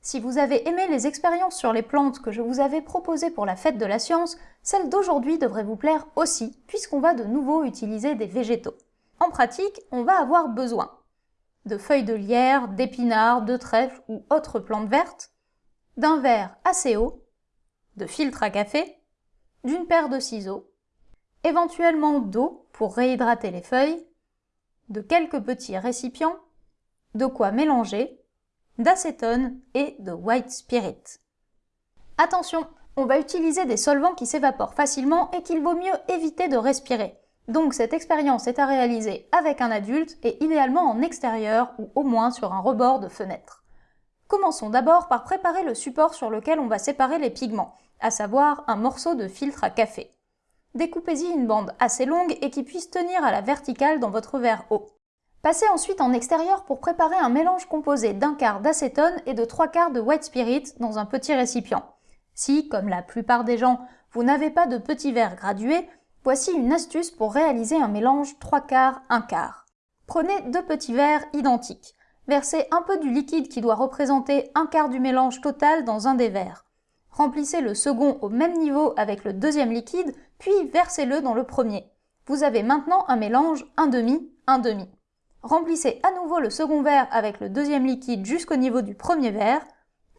Si vous avez aimé les expériences sur les plantes que je vous avais proposées pour la fête de la science, celle d'aujourd'hui devrait vous plaire aussi, puisqu'on va de nouveau utiliser des végétaux. En pratique, on va avoir besoin de feuilles de lierre, d'épinards, de trèfle ou autres plantes vertes, d'un verre assez haut, de filtre à café, d'une paire de ciseaux, éventuellement d'eau pour réhydrater les feuilles, de quelques petits récipients, de quoi mélanger, d'acétone et de white spirit. Attention, on va utiliser des solvants qui s'évaporent facilement et qu'il vaut mieux éviter de respirer. Donc cette expérience est à réaliser avec un adulte et idéalement en extérieur ou au moins sur un rebord de fenêtre. Commençons d'abord par préparer le support sur lequel on va séparer les pigments, à savoir un morceau de filtre à café. Découpez-y une bande assez longue et qui puisse tenir à la verticale dans votre verre haut. Passez ensuite en extérieur pour préparer un mélange composé d'un quart d'acétone et de trois quarts de white spirit dans un petit récipient. Si, comme la plupart des gens, vous n'avez pas de petits verres gradués, voici une astuce pour réaliser un mélange trois quarts, un quart. Prenez deux petits verres identiques. Versez un peu du liquide qui doit représenter un quart du mélange total dans un des verres. Remplissez le second au même niveau avec le deuxième liquide, puis versez-le dans le premier. Vous avez maintenant un mélange un demi, un demi. Remplissez à nouveau le second verre avec le deuxième liquide jusqu'au niveau du premier verre.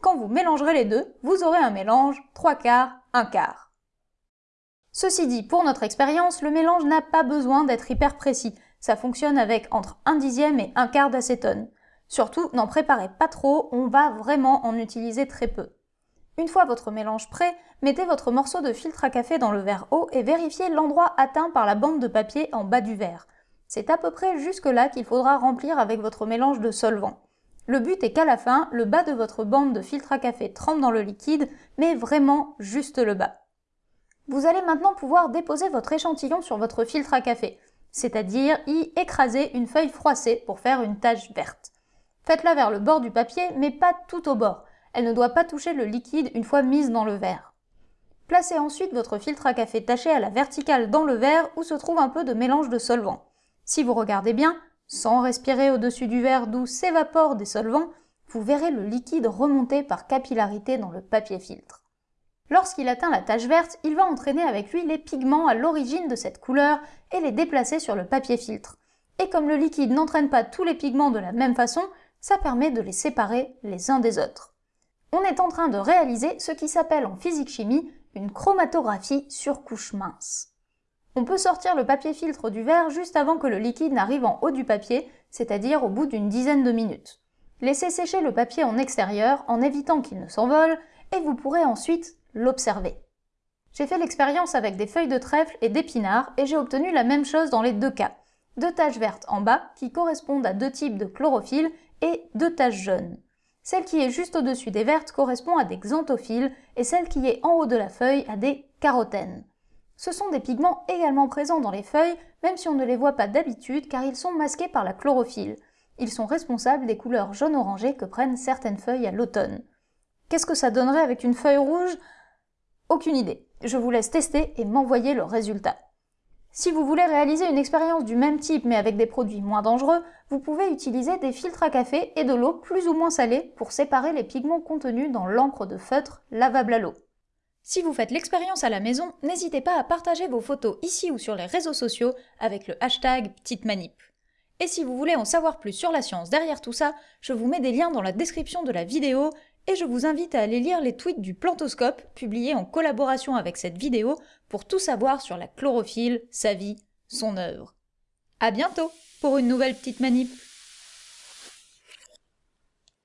Quand vous mélangerez les deux, vous aurez un mélange 3 quarts, 1 quart. Ceci dit, pour notre expérience, le mélange n'a pas besoin d'être hyper précis. Ça fonctionne avec entre 1 dixième et 1 quart d'acétone. Surtout, n'en préparez pas trop, on va vraiment en utiliser très peu. Une fois votre mélange prêt, mettez votre morceau de filtre à café dans le verre haut et vérifiez l'endroit atteint par la bande de papier en bas du verre. C'est à peu près jusque-là qu'il faudra remplir avec votre mélange de solvant. Le but est qu'à la fin, le bas de votre bande de filtre à café trempe dans le liquide, mais vraiment juste le bas. Vous allez maintenant pouvoir déposer votre échantillon sur votre filtre à café, c'est-à-dire y écraser une feuille froissée pour faire une tache verte. Faites-la vers le bord du papier, mais pas tout au bord. Elle ne doit pas toucher le liquide une fois mise dans le verre. Placez ensuite votre filtre à café taché à la verticale dans le verre où se trouve un peu de mélange de solvant. Si vous regardez bien, sans respirer au-dessus du verre d'où s'évaporent des solvants, vous verrez le liquide remonter par capillarité dans le papier filtre. Lorsqu'il atteint la tache verte, il va entraîner avec lui les pigments à l'origine de cette couleur et les déplacer sur le papier filtre. Et comme le liquide n'entraîne pas tous les pigments de la même façon, ça permet de les séparer les uns des autres. On est en train de réaliser ce qui s'appelle en physique-chimie une chromatographie sur couche mince. On peut sortir le papier filtre du verre juste avant que le liquide n'arrive en haut du papier, c'est-à-dire au bout d'une dizaine de minutes. Laissez sécher le papier en extérieur en évitant qu'il ne s'envole et vous pourrez ensuite l'observer. J'ai fait l'expérience avec des feuilles de trèfle et d'épinards et j'ai obtenu la même chose dans les deux cas. Deux taches vertes en bas qui correspondent à deux types de chlorophylle et deux taches jaunes. Celle qui est juste au-dessus des vertes correspond à des xanthophiles et celle qui est en haut de la feuille à des carotènes. Ce sont des pigments également présents dans les feuilles, même si on ne les voit pas d'habitude car ils sont masqués par la chlorophylle. Ils sont responsables des couleurs jaune-orangé que prennent certaines feuilles à l'automne. Qu'est-ce que ça donnerait avec une feuille rouge? Aucune idée. Je vous laisse tester et m'envoyer le résultat. Si vous voulez réaliser une expérience du même type mais avec des produits moins dangereux, vous pouvez utiliser des filtres à café et de l'eau plus ou moins salée pour séparer les pigments contenus dans l'encre de feutre lavable à l'eau. Si vous faites l'expérience à la maison, n'hésitez pas à partager vos photos ici ou sur les réseaux sociaux avec le hashtag Petite Manip. Et si vous voulez en savoir plus sur la science derrière tout ça, je vous mets des liens dans la description de la vidéo et je vous invite à aller lire les tweets du Plantoscope publiés en collaboration avec cette vidéo pour tout savoir sur la chlorophylle, sa vie, son œuvre. À bientôt pour une nouvelle petite manip